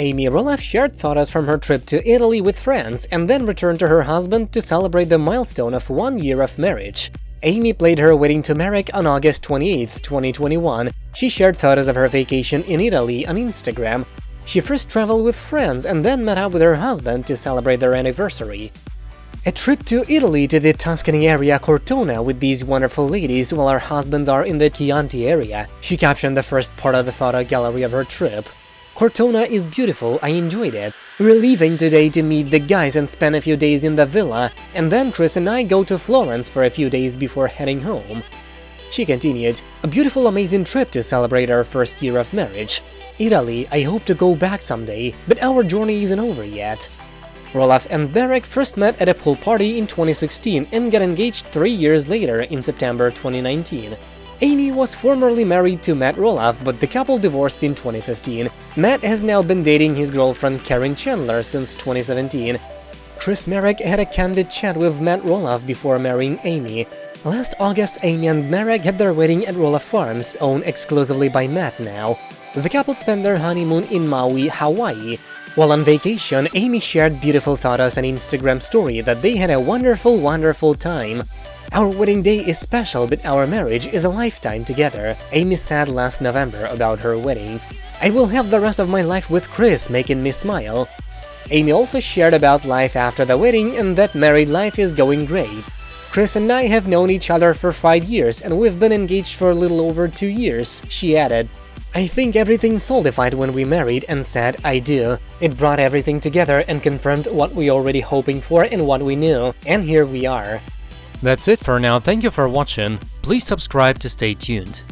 Amy Roloff shared photos from her trip to Italy with friends and then returned to her husband to celebrate the milestone of one year of marriage. Amy played her wedding to Marek on August 28, 2021. She shared photos of her vacation in Italy on Instagram. She first traveled with friends and then met up with her husband to celebrate their anniversary. A trip to Italy to the Tuscany area Cortona with these wonderful ladies while her husbands are in the Chianti area. She captioned the first part of the photo gallery of her trip. Cortona is beautiful, I enjoyed it. We're leaving today to meet the guys and spend a few days in the villa, and then Chris and I go to Florence for a few days before heading home. She continued, a beautiful amazing trip to celebrate our first year of marriage. Italy, I hope to go back someday, but our journey isn't over yet. Roloff and Marek first met at a pool party in 2016 and got engaged three years later in September 2019. Amy was formerly married to Matt Roloff, but the couple divorced in 2015. Matt has now been dating his girlfriend Caryn Chandler since 2017. Chris Marek had a candid chat with Matt Roloff before marrying Amy. Last August, Amy and Marek had their wedding at Roloff Farms, owned exclusively by Matt now. The couple spent their honeymoon in Maui, Hawaii. While on vacation, Amy shared beautiful photos and Instagram story that they had a wonderful, wonderful time. Our wedding day is special, but our marriage is a lifetime together, Amy said last November about her wedding. I will have the rest of my life with Chris, making me smile. Amy also shared about life after the wedding and that married life is going great. Chris and I have known each other for five years and we've been engaged for a little over two years, she added. I think everything solidified when we married and said I do. It brought everything together and confirmed what we already hoping for and what we knew, and here we are. That's it for now, thank you for watching, please subscribe to stay tuned.